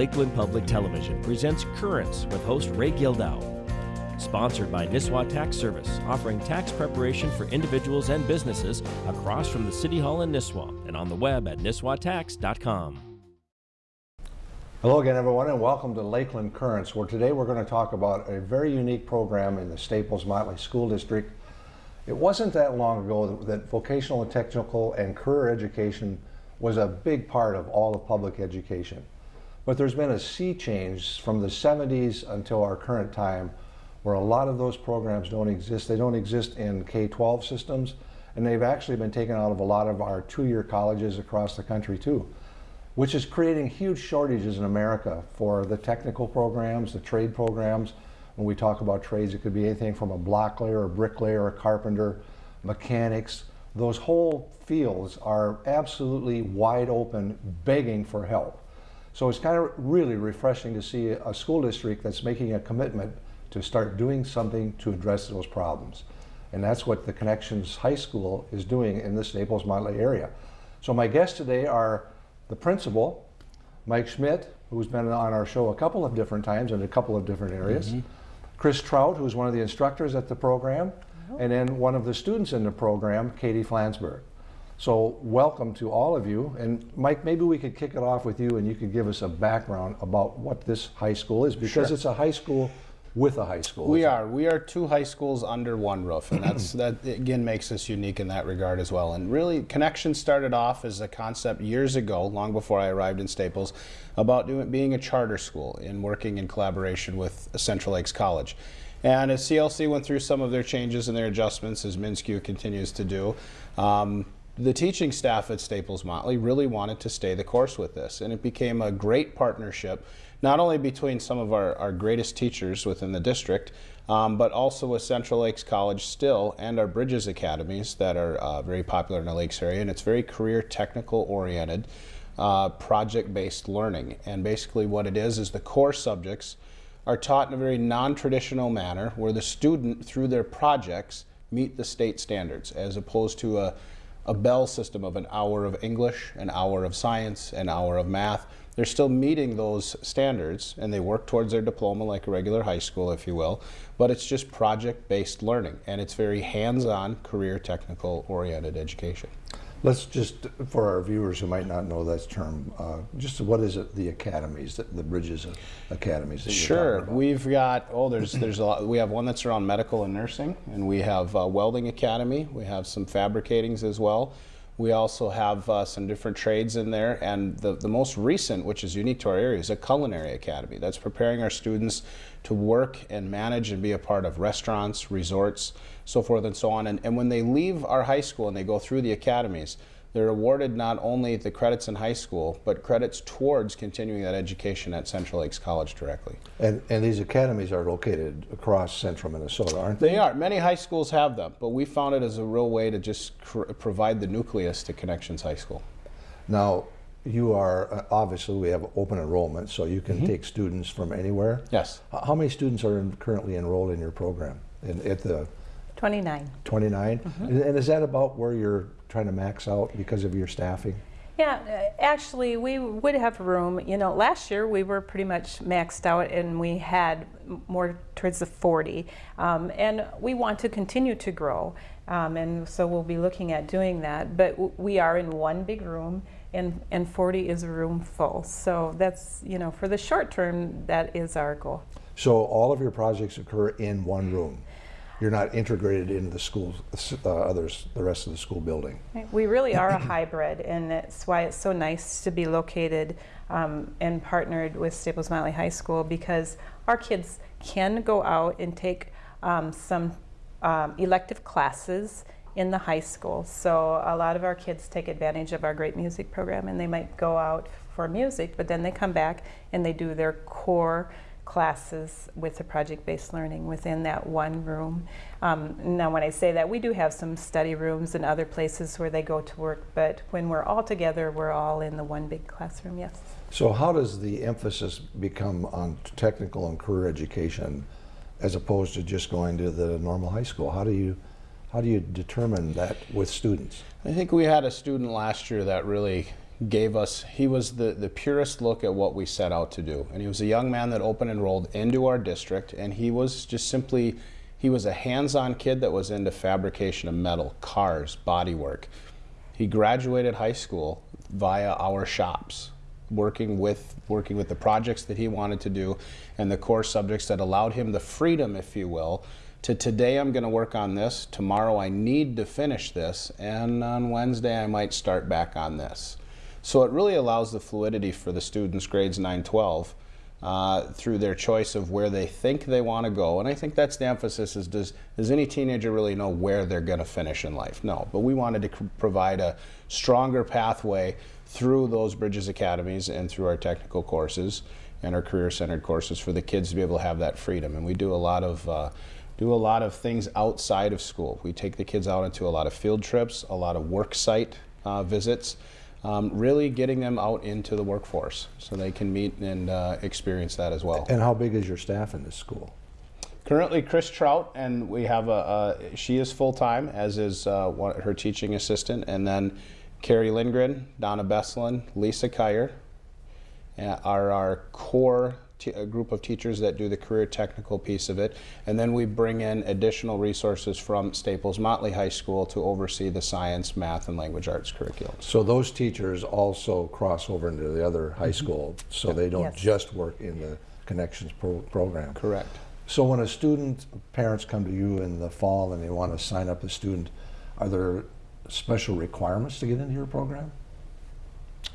Lakeland Public Television presents Currents with host Ray Gildow. Sponsored by Nisswa Tax Service, offering tax preparation for individuals and businesses across from the City Hall in Nisswa and on the web at nisswatax.com. Hello again, everyone, and welcome to Lakeland Currents, where today we're going to talk about a very unique program in the Staples Motley School District. It wasn't that long ago that vocational and technical and career education was a big part of all of public education. But there's been a sea change from the 70s until our current time where a lot of those programs don't exist. They don't exist in K-12 systems, and they've actually been taken out of a lot of our two-year colleges across the country too, which is creating huge shortages in America for the technical programs, the trade programs. When we talk about trades, it could be anything from a block layer, a bricklayer, a carpenter, mechanics. Those whole fields are absolutely wide open, begging for help. So it's kind of really refreshing to see a school district that's making a commitment to start doing something to address those problems. And that's what the Connections High School is doing in the Staples Motley area. So my guests today are the principal, Mike Schmidt, who's been on our show a couple of different times in a couple of different areas. Mm -hmm. Chris Trout, who's one of the instructors at the program, oh. and then one of the students in the program, Katie Flansburgh. So welcome to all of you. And Mike, maybe we could kick it off with you and you could give us a background about what this high school is because sure. it's a high school with a high school. We are. We are two high schools under one roof, and that's that again makes us unique in that regard as well. And really, Connection started off as a concept years ago, long before I arrived in Staples, about doing being a charter school and working in collaboration with Central Lakes College. And as CLC went through some of their changes and their adjustments, as MnSCU continues to do, um, the teaching staff at Staples Motley really wanted to stay the course with this, and it became a great partnership not only between some of our, our greatest teachers within the district, um, but also with Central Lakes College still and our Bridges Academies that are uh, very popular in the Lakes area. And it's very career technical oriented, uh, project based learning. And basically, what it is is the core subjects are taught in a very non traditional manner where the student, through their projects, meet the state standards as opposed to a, a bell system of an hour of English, an hour of science, an hour of math they're still meeting those standards and they work towards their diploma like a regular high school, if you will, but it's just project-based learning and it's very hands-on, career technical oriented education. Let's just, for our viewers who might not know that term, uh, just what is it, the academies, the, the Bridges Academies? sure, we've got, oh, there's, there's a lot, we have one that's around medical and nursing, and we have a welding academy, we have some fabricatings as well. We also have uh, some different trades in there, and the, the most recent, which is unique to our area, is a culinary academy that's preparing our students to work and manage and be a part of restaurants, resorts, so forth and so on. And, and when they leave our high school and they go through the academies, they're awarded not only the credits in high school, but credits towards continuing that education at Central Lakes College directly. And, and these academies are located across central Minnesota, aren't they? They are. Many high schools have them, but we found it as a real way to just provide the nucleus to Connections High School. Now, you are, uh, obviously we have open enrollment, so you can mm -hmm. take students from anywhere. Yes. How many students are in, currently enrolled in your program in, at the 29. 29? Mm -hmm. And is that about where you're trying to max out because of your staffing? Yeah, uh, actually, we would have room. You know, last year we were pretty much maxed out and we had more towards the 40. Um, and we want to continue to grow. Um, and so we'll be looking at doing that. But we are in one big room and, and 40 is a room full. So that's, you know, for the short term, that is our goal. So all of your projects occur in one room? You're not integrated into the school, uh, others, the rest of the school building. We really are a hybrid, and that's why it's so nice to be located um, and partnered with Staples Motley High School because our kids can go out and take um, some um, elective classes in the high school. So a lot of our kids take advantage of our great music program and they might go out for music, but then they come back and they do their core classes with the project-based learning within that one room. Um, now when I say that, we do have some study rooms and other places where they go to work, but when we're all together, we're all in the one big classroom, yes. So how does the emphasis become on technical and career education as opposed to just going to the normal high school? How do you how do you determine that with students? I think we had a student last year that really gave us, he was the, the purest look at what we set out to do. And he was a young man that open enrolled into our district, and he was just simply, he was a hands-on kid that was into fabrication of metal, cars, bodywork. He graduated high school via our shops, working with working with the projects that he wanted to do and the core subjects that allowed him the freedom, if you will, to today I'm going to work on this, tomorrow I need to finish this, and on Wednesday I might start back on this. So it really allows the fluidity for the students grades 9, 12 uh, through their choice of where they think they want to go. And I think that's the emphasis is does, does any teenager really know where they're going to finish in life? No, but we wanted to provide a stronger pathway through those Bridges Academies and through our technical courses and our career-centered courses for the kids to be able to have that freedom. And we do a lot of uh, do a lot of things outside of school. We take the kids out into a lot of field trips, a lot of work site uh, visits, um, really getting them out into the workforce so they can meet and uh, experience that as well. And how big is your staff in this school? Currently, Chris Trout, and we have a, she is full time, as is uh, one, her teaching assistant, and then Carrie Lindgren, Donna Besselin, Lisa Kyer uh, are our core a group of teachers that do the career technical piece of it. And then we bring in additional resources from Staples Motley High School to oversee the science, math, and language arts curriculum. So those teachers also cross over into the other high mm-hmm. school, so they don't Yes. just work in the Connections pro program. Correct. So when a student, parents come to you in the fall and they want to sign up a student, are there special requirements to get into your program?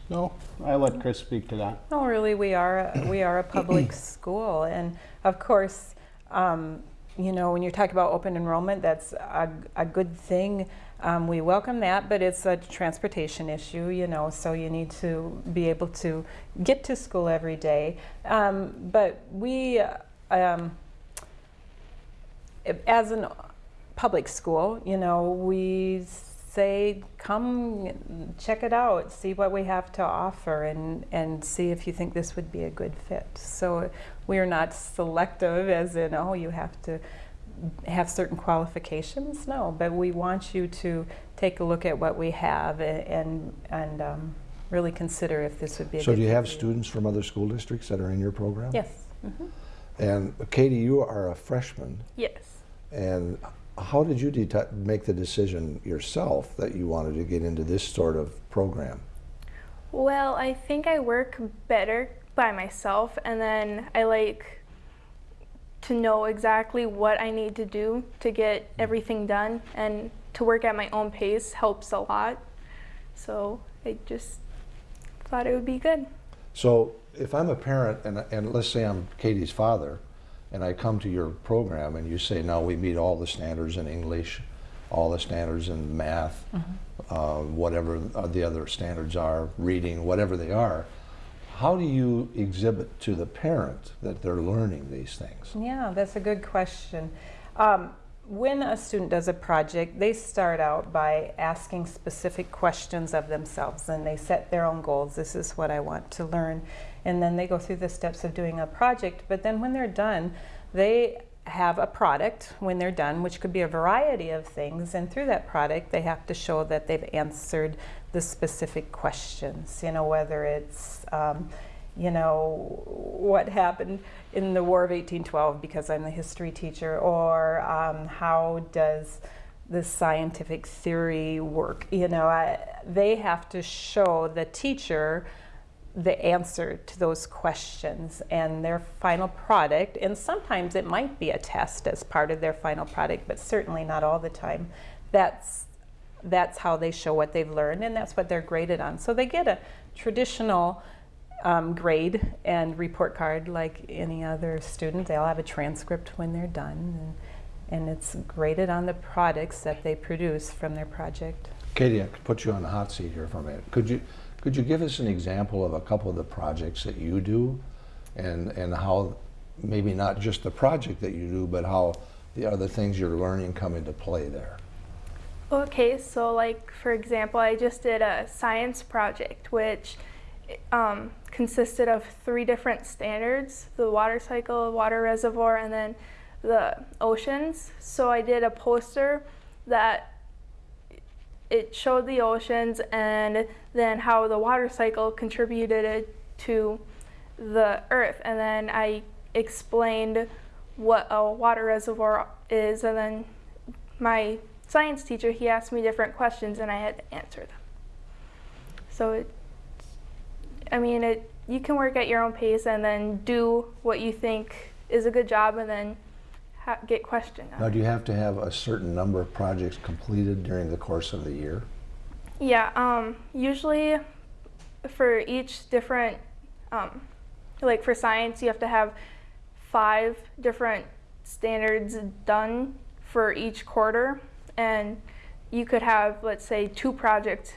No, I let Chris speak to that. No, really, we are we are a public school, and of course, um, you know, when you talk about open enrollment, that's a, a good thing. Um, we welcome that, but it's a transportation issue, you know, so you need to be able to get to school every day. Um, but we, um, as a public school, you know, we say, come check it out, see what we have to offer, and, and see if you think this would be a good fit. So we are not selective, as in, oh, you have to have certain qualifications. No, but we want you to take a look at what we have and, and um, really consider if this would be a So good do you have students from other school districts that are in your program? Yes. mhm. And Katie, you are a freshman, Yes. and how did you make the decision yourself that you wanted to get into this sort of program? Well, I think I work better by myself, and then I like to know exactly what I need to do to get mm-hmm. everything done, and to work at my own pace helps a lot. So I just thought it would be good. So if I'm a parent and, and let's say I'm Katie's father and I come to your program and you say, now we meet all the standards in English, all the standards in math, uh, whatever the other standards are, reading, whatever they are, how do you exhibit to the parent that they're learning these things? Yeah, that's a good question. Um, when a student does a project, they start out by asking specific questions of themselves and they set their own goals. This is what I want to learn. And then they go through the steps of doing a project. But then when they're done, they have a product when they're done, which could be a variety of things. And through that product, they have to show that they've answered the specific questions, you know, whether it's, um, you know, what happened in the War of 1812 because I'm the history teacher, or um, how does the scientific theory work? You know, I, they have to show the teacher the answer to those questions and their final product. And sometimes it might be a test as part of their final product, but certainly not all the time. That's that's how they show what they've learned, and that's what they're graded on. So they get a traditional um, grade and report card like any other student. They'll have a transcript when they're done, and, and it's graded on the products that they produce from their project. Katie, I could put you on the hot seat here for a minute. Could you, could you give us an example of a couple of the projects that you do and, and how, maybe not just the project that you do, but how the other things you're learning come into play there? Okay, so like for example, I just did a science project which um, consisted of three different standards: the water cycle, water reservoir, and then the oceans. So I did a poster that it showed the oceans and then how the water cycle contributed to the earth. And then I explained what a water reservoir is. And then my science teacher, he asked me different questions and I had to answer them. So it, I mean, it, you can work at your own pace and then do what you think is a good job and then get questioned. Now, do you have to have a certain number of projects completed during the course of the year? Yeah, um, usually for each different, um, like for science, you have to have five different standards done for each quarter. And you could have, let's say, two projects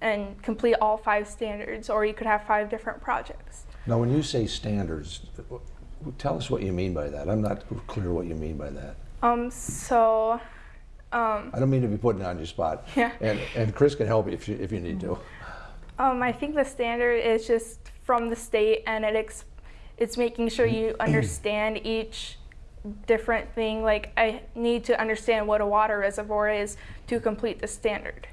and complete all five standards, or you could have five different projects. Now, when you say standards, tell us what you mean by that. I'm not clear what you mean by that. Um, so, um, I don't mean to be putting you on your spot. Yeah. And, and Chris can help you if you, if you need to. Um, I think the standard is just from the state, and it ex- it's making sure you understand each different thing. Like I need to understand what a water reservoir is to complete the standard.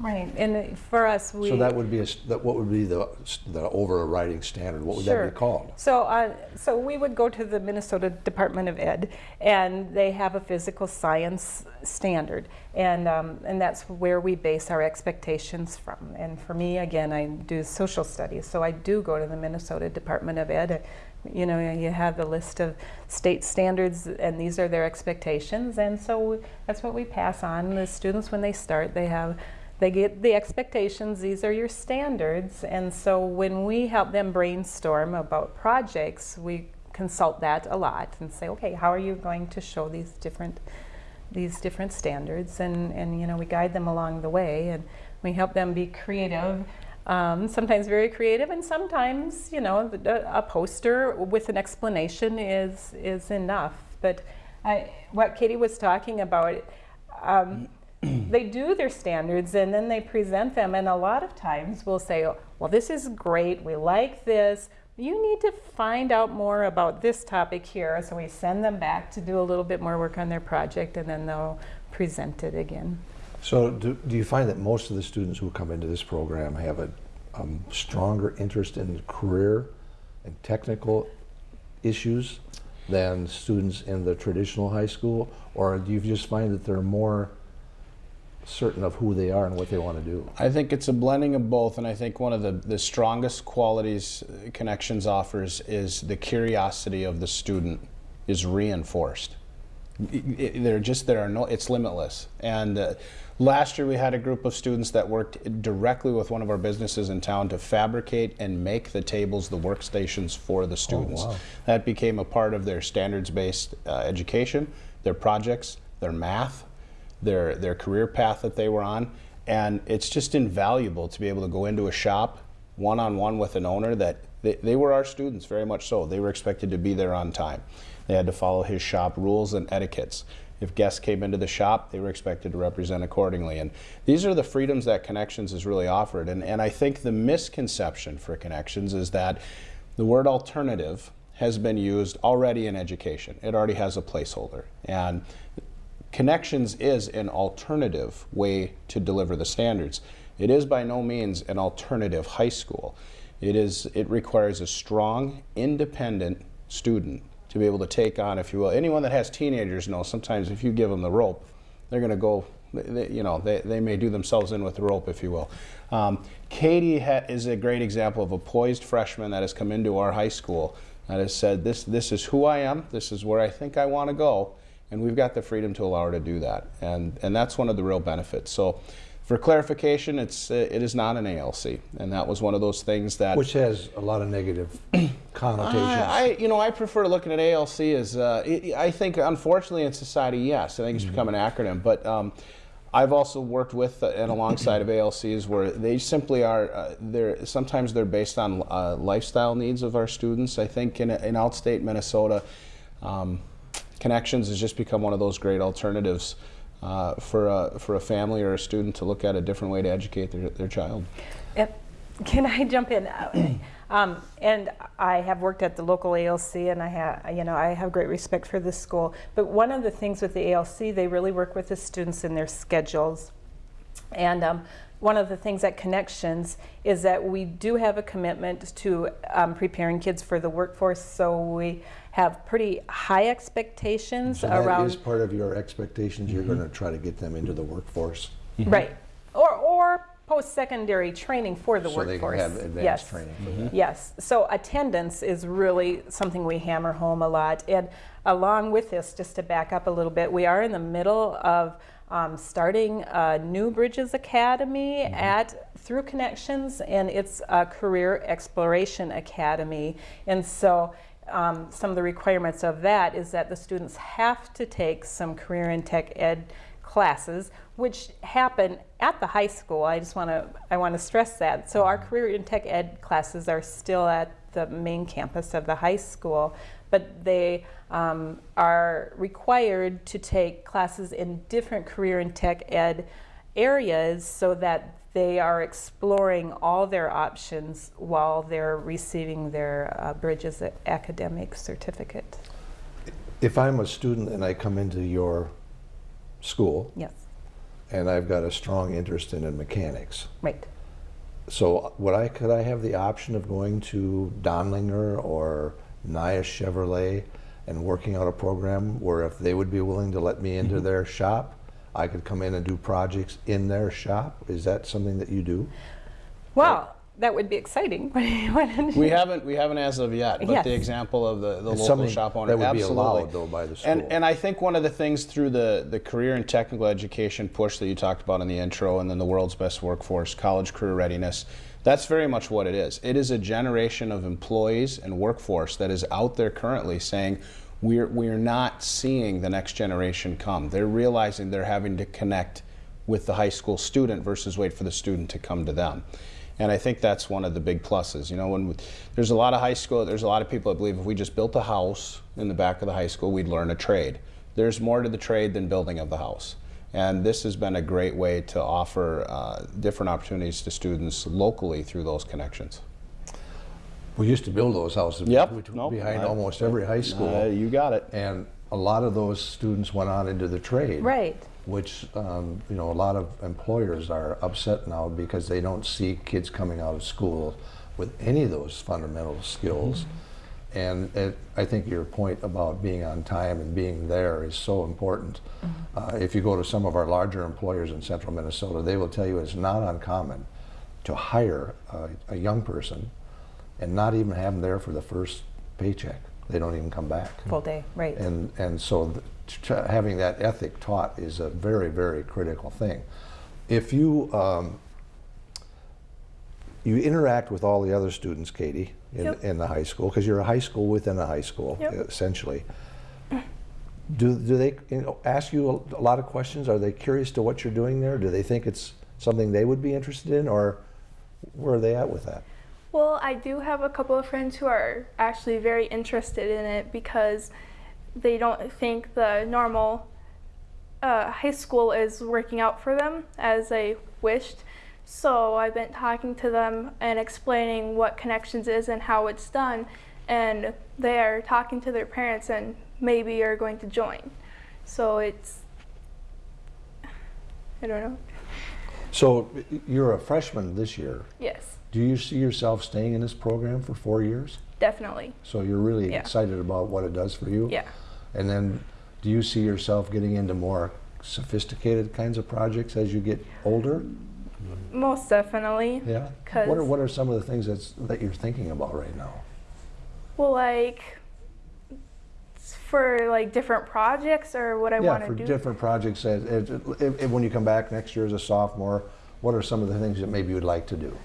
Right, and for us, we. So that would be a, that, what would be the, the overriding standard? What would that be called? So, uh, so we would go to the Minnesota Department of Ed, and they have a physical science standard, and um, and that's where we base our expectations from. And for me, again, I do social studies, so I do go to the Minnesota Department of Ed. You know, you have the list of state standards, and these are their expectations, and so that's what we pass on. The students, when they start, they have they get the expectations. These are your standards. And so when we help them brainstorm about projects we consult that a lot and say okay how are you going to show these different these different standards? And and you know we guide them along the way and we help them be creative um, sometimes very creative and sometimes you know the- a poster with an explanation is is enough. But I, what katie was talking about um, they do their standards and then they present them and a lot of times we'll say "Oh, well this is great we like this. You need to find out more about this topic here. So we send them back to do a little bit more work on their project and then they'll present it again. So do, do you find that most of the students who come into this program have a um, stronger interest in career and technical issues than students in the traditional high school? Or do you just find that they're more certain of who they are and what they want to do? I think it's a blending of both, and I think one of the, the strongest qualities uh, Connections offers is the curiosity of the student is reinforced. They're just there are no it's limitless. And uh, last year we had a group of students that worked directly with one of our businesses in town to fabricate and make the tables, the workstations for the students. wow. That became a part of their standards-based uh, education, their projects, their math, their their career path that they were on. And it's just invaluable to be able to go into a shop one-on-one with an owner that they, they were our students very much so. They were expected to be there on time. They had to follow his shop rules and etiquettes. If guests came into the shop they were expected to represent accordingly. And these are the freedoms that connections has really offered. And, and i think the misconception for connections is that the word alternative has been used already in education. It already has a placeholder. And Connections is an alternative way to deliver the standards. It is by no means an alternative high school. It is it requires a strong, independent student to be able to take on, if you will. Anyone that has teenagers knows sometimes if you give them the rope, they're going to go. They, you know, they, they may do themselves in with the rope, if you will. Um, Katie is a great example of a poised freshman that has come into our high school that has said, "This this is who I am. This is where I think I want to go." And we've got the freedom to allow her to do that. And and that's one of the real benefits. So for clarification it's uh, it is not an ALC and that was one of those things that Which has a lot of negative connotations. I, I you know I prefer looking at ALC as uh, it, I think unfortunately in society yes. I think it's become an acronym. But um, I've also worked with uh, and alongside of ALCs where they simply are uh, they're sometimes they're based on uh, lifestyle needs of our students. I think in, in outstate Minnesota um, Connections has just become one of those great alternatives uh, for, a, for a family or a student to look at a different way to educate their, their child. Yep. Can I jump in? Um, and I have worked at the local ALC, and I have, you know, I have great respect for this school. But one of the things with the ALC, they really work with the students in their schedules. And um, one of the things at Connections is that we do have a commitment to um, preparing kids for the workforce. So we have pretty high expectations So that around is part of your expectations, you're gonna try to get them into the workforce? right, or or post-secondary training for the So they can workforce. have advanced yes. training for that. Yes, so attendance is really something we hammer home a lot. And along with this, just to back up a little bit, we are in the middle of um, starting a new Bridges Academy at through Connections, and it's a career exploration academy. And so um, some of the requirements of that is that the students have to take some career and tech ed classes, which happen at the high school. I just want to I want to stress that. So our career and tech ed classes are still at the main campus of the high school, but they um, are required to take classes in different career and tech ed areas so that they are exploring all their options while they're receiving their uh, Bridges academic certificate. If I'm a student and I come into your school Yes, and I've got a strong interest in, in mechanics, right. so would I, could I have the option of going to Dondelinger or Nia Chevrolet and working out a program where if they would be willing to let me into mm-hmm. their shop, I could come in and do projects in their shop? Is that something that you do? Well, that would be exciting. We haven't, we haven't as of yet, but Yes. the example of the, the It's local shop owner, that would be absolutely. allowed, though, by the school. And, and I think one of the things through the, the career and technical education push that you talked about in the intro, and then the world's best workforce, college career readiness, that's very much what it is. It is a generation of employees and workforce that is out there currently saying, we're, we're not seeing the next generation come. They're realizing they're having to connect with the high school student versus wait for the student to come to them. And I think that's one of the big pluses. You know, when we, there's a lot of high school, there's a lot of people that believe if we just built a house in the back of the high school, we'd learn a trade. There's more to the trade than building of the house. And this has been a great way to offer uh, different opportunities to students locally through those connections. We used to build those houses Yep. Nope. behind I- almost every high school. Uh, you got it. And a lot of those students went on into the trade. Right. Which, um, you know, a lot of employers are upset now because they don't see kids coming out of school with any of those fundamental skills. And it, I think your point about being on time and being there is so important. Uh, if you go to some of our larger employers in central Minnesota, they will tell you it's not uncommon to hire a, a young person and not even have them there for the first paycheck. They don't even come back. Full day, right. And, and so having that ethic taught is a very, very critical thing. If you, um, you interact with all the other students, Katie, in, Yep. in the high school, because you're a high school within a high school, Yep. essentially. Do, do they you know, ask you a, a lot of questions? Are they curious to what you're doing there? Do they think it's something they would be interested in, or where are they at with that? Well, I do have a couple of friends who are actually very interested in it because they don't think the normal uh, high school is working out for them as they wished. So I've been talking to them and explaining what Connections is and how it's done, and they are talking to their parents and maybe are going to join. So it's, I don't know. So you're a freshman this year. Yes, Do you see yourself staying in this program for four years? definitely. So you're really Yeah. excited about what it does for you? Yeah. And then do you see yourself getting into more sophisticated kinds of projects as you get older? Most definitely. Yeah. 'Cause- What are, what are some of the things that's, that you're thinking about right now? Well, like for like different projects or what I yeah, want to do. Yeah, for different projects. As, as, if, if- when you come back next year as a sophomore, what are some of the things that maybe you'd like to do?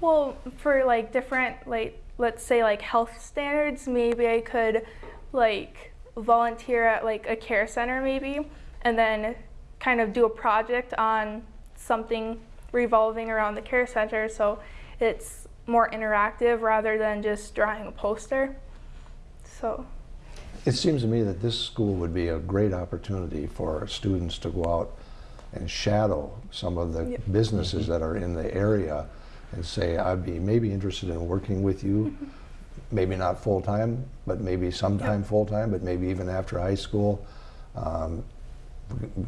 well, for like different like let's say like health standards, maybe I could like volunteer at like a care center maybe and then kind of do a project on something revolving around the care center so it's more interactive rather than just drawing a poster. So, It seems to me that this school would be a great opportunity for students to go out and shadow some of the Yep. businesses that are in the area and say, I'd be maybe interested in working with you, maybe not full-time, but maybe sometime full-time, but maybe even after high school. Um,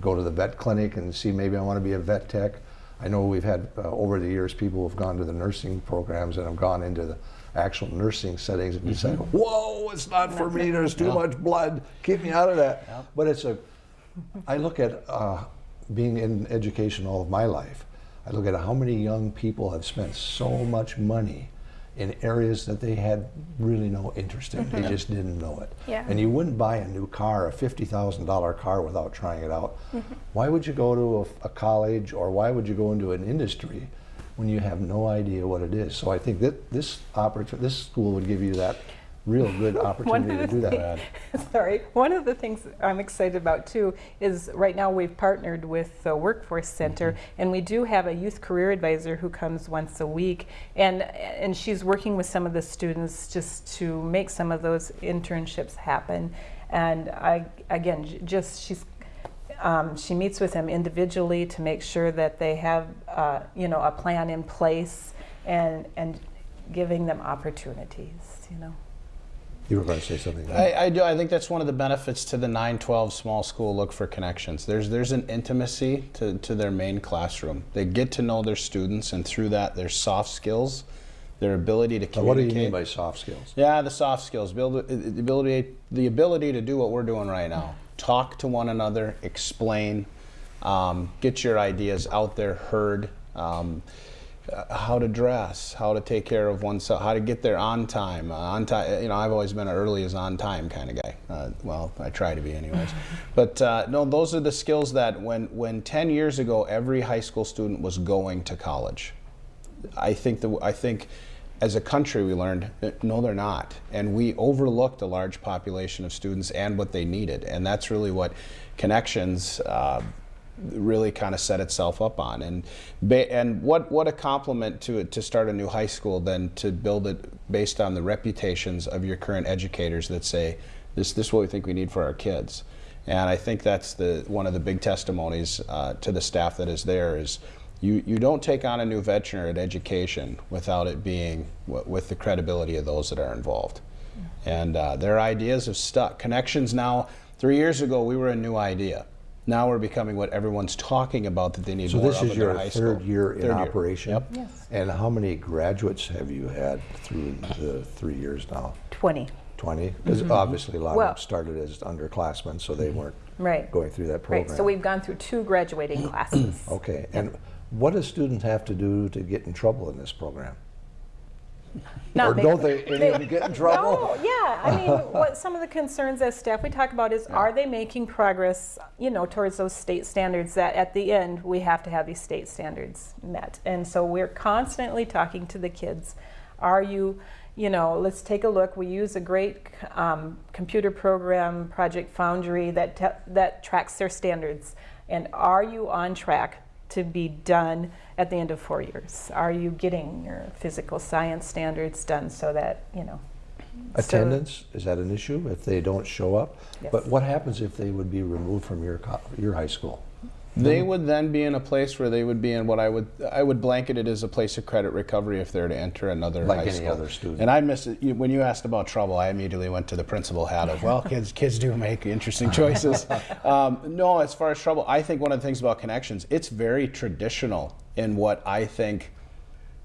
go to the vet clinic and see maybe I want to be a vet tech. I know we've had uh, over the years people who've gone to the nursing programs and have gone into the actual nursing settings and decided, whoa, it's not for me. There's too much blood. Keep me out of that. But it's a. I look at uh, being in education all of my life. I look at how many young people have spent so much money in areas that they had really no interest in. They mm-hmm. just didn't know it. Yeah. And you wouldn't buy a new car, a $50,000 car, without trying it out. Mm-hmm. Why would you go to a, a college or why would you go into an industry when you have no idea what it is? So I think that this opportunity, this school would give you that real good opportunity to do that. Sorry. One of the things I'm excited about too is right now we've partnered with the Workforce Center and we do have a youth career advisor who comes once a week and and she's working with some of the students just to make some of those internships happen. And I again j- just she's um, she meets with them individually to make sure that they have uh, you know a plan in place and and giving them opportunities, you know. You were going to say something. I, I do. I think that's one of the benefits to the 912 small school look for connections. There's there's an intimacy to, to their main classroom. They get to know their students, and through that, their soft skills, their ability to Now, what do you mean by soft skills? Yeah, the soft skills, build the ability, the ability to do what we're doing right now. Talk to one another, explain, um, get your ideas out there, heard. Um, uh, how to dress, how to take care of oneself, how to get there on time. Uh, on time, you know, I've always been an early as on time kind of guy. Uh, well, I try to be, anyways. but uh, no, those are the skills that when when 10 years ago, every high school student was going to college. I think the I think as a country we learned that no they're not and we overlooked a large population of students and what they needed and that's really what connections uh, really kind of set itself up on and and what what a compliment to it to start a new high school than to build it based on the reputations of your current educators that say this this is what we think we need for our kids and I think that's the one of the big testimonies uh, to the staff that is there is you, you don't take on a new veterinary at education without it being w- with the credibility of those that are involved. And uh, their ideas have stuck. Connections now, three years ago, we were a new idea. Now we're becoming what everyone's talking about that they need So more this of is in their your high third school. year in Third operation? Yep. Yes. And how many graduates have you had through the three years now? 20. 20? Because mm-hmm. obviously a lot Well- of them started as underclassmen, so they weren't mm-hmm. Right. going through that program. Right, so we've gone through two graduating classes. Okay, and what do students have to do to get in trouble in this program? Not Or don't they, any of them get in trouble? No, yeah, I mean, what some of the concerns as staff we talk about is, are they making progress, you know, towards those state standards that at the end, we have to have these state standards met. And so we're constantly talking to the kids. Are you, you know, let's take a look. We use a great um, computer program, Project Foundry, that, that tracks their standards. And are you on track to be done at the end of four years? Are you getting your physical science standards done so that, you know? so- Attendance, is that an issue if they don't show up? Yes. But what happens if they would be removed from your, your high school? They would then be in a place where they would be in what I would I would blanket it as a place of credit recovery if they're to enter another Like high any school. other student. And I miss it you- when you asked about trouble. I immediately went to the principal hat of well, kids kids do make interesting choices. um, no, as far as trouble, I think one of the things about connections, it's very traditional in what I think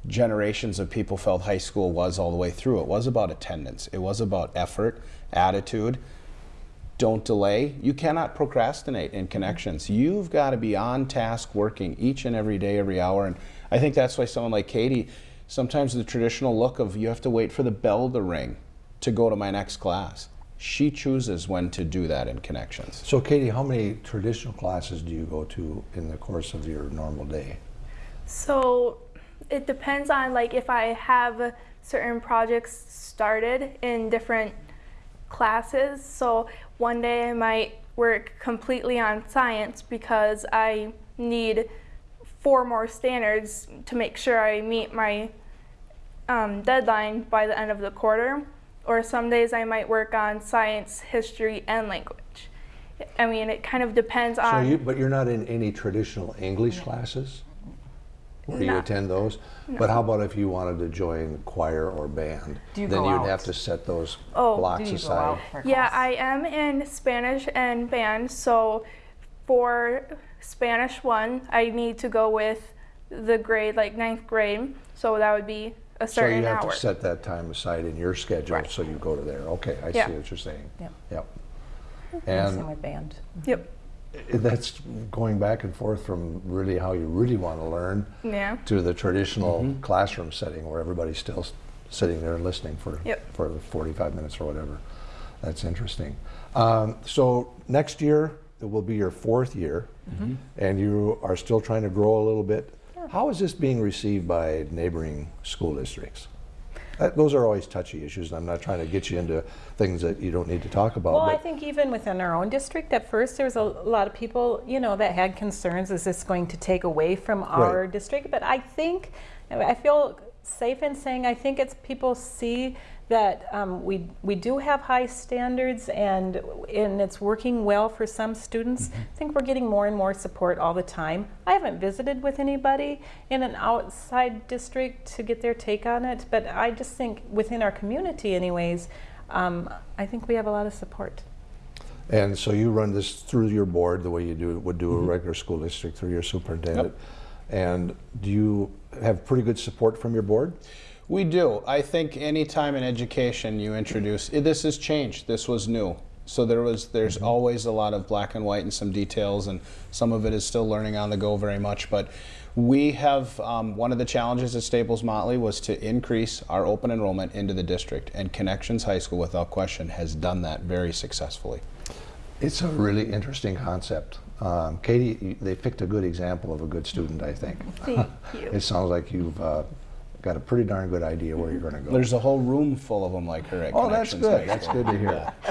generations of people felt high school was all the way through. It was about attendance. It was about effort, attitude don't delay. You cannot procrastinate in connections. You've got to be on task working each and every day, every hour. And I think that's why someone like Katie, sometimes the traditional look of you have to wait for the bell to ring to go to my next class. She chooses when to do that in connections. So Katie, how many traditional classes do you go to in the course of your normal day? So it depends on like if I have certain projects started in different classes. So one day I might work completely on science because I need four more standards to make sure I meet my um, deadline by the end of the quarter. Or some days I might work on science, history, and language. I mean, it kind of depends So on. you, but you're not in any traditional English classes? Where you attend those. But how about if you wanted to join choir or band? Do you then go you'd out? have to set those Oh, blocks Do you go aside. out for Yeah. I am in Spanish and band. So for Spanish one, I need to go with the grade, like ninth grade. So that would be a certain So you have hour. to set that time aside in your schedule, Right. so you go to there. Okay, I Yeah. see what you're saying. Yep. Yep. Same And with band. Yep. That's going back and forth from really how you really want to learn Yeah. to the traditional classroom setting where everybody's still sitting there listening for Yep. for the 45 minutes or whatever. That's interesting. Um, so next year it will be your fourth year, and you are still trying to grow a little bit. How is this being received by neighboring school districts? Uh, those are always touchy issues, and I'm not trying to get you into things that you don't need to talk about. Well, I think even within our own district, at first there was a lot of people, you know, that had concerns. Is this going to take away from our Right. district? But I think, I feel safe in saying, I think it's people see that um, we we do have high standards and and it's working well for some students. I think we're getting more and more support all the time. I haven't visited with anybody in an outside district to get their take on it, but I just think within our community, anyways, um, I think we have a lot of support. And so you run this through your board the way you do would do a regular school district through your superintendent. And do you have pretty good support from your board? We do. I think any time in education you introduce eh, this has changed. This was new. So there was there's always a lot of black and white and some details, and some of it is still learning on the go very much. But we have um, one of the challenges at Staples Motley was to increase our open enrollment into the district, and Connections High School, without question, has done that very successfully. It's a really interesting concept. Um, Katie, they picked a good example of a good student, I think. Thank you. It sounds like you've uh, got a pretty darn good idea where you're going to go. There's a whole room full of them like her at Oh, that's good. High That's good to hear.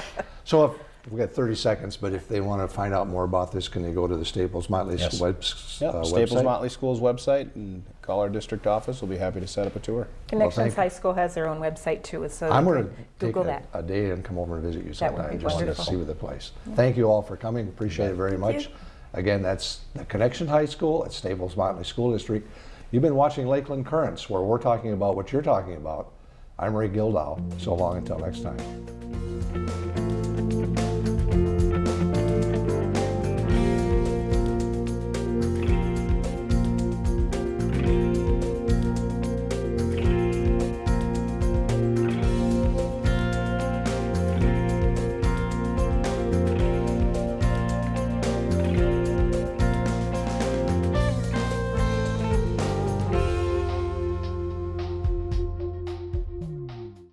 So if, we've got 30 seconds, but if they want to find out more about this, can they go to the Staples Motley Yes. web, Yep, uh, Staples website? Motley School's website and call our district office. We'll be happy to set up a tour. Connections thank you. High School has their own website too, so I'm going to Google a, that. a day and come over and visit you That would sometime. be Just to see the place. Thank you all for coming. Appreciate it very much. you. Again, that's the Connection High School at Staples Motley School District. You've been watching Lakeland Currents, where we're talking about what you're talking about. I'm Ray Gildow. So long until next time.